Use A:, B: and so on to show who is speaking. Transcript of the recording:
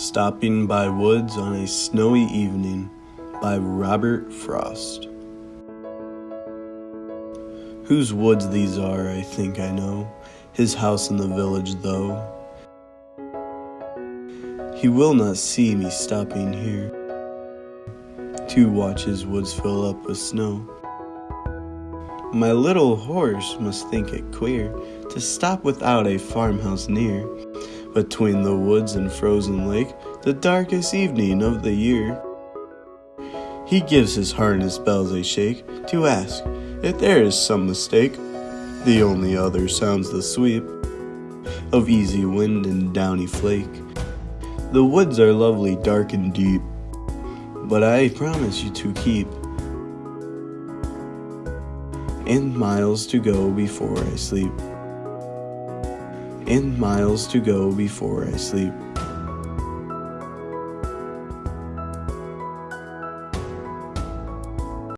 A: Stopping by Woods on a Snowy Evening by Robert Frost. Whose woods these are, I think I know, his house in the village, though. He will not see me stopping here to watch his woods fill up with snow. My little horse must think it queer to stop without a farmhouse near between the woods and frozen lake, the darkest evening of the year. He gives his harness bells a shake to ask if there is some mistake. The only other sounds the sweep of easy wind and downy flake. The woods are lovely, dark and deep, but I promise you to keep. And miles to go before I sleep and miles to go before I sleep.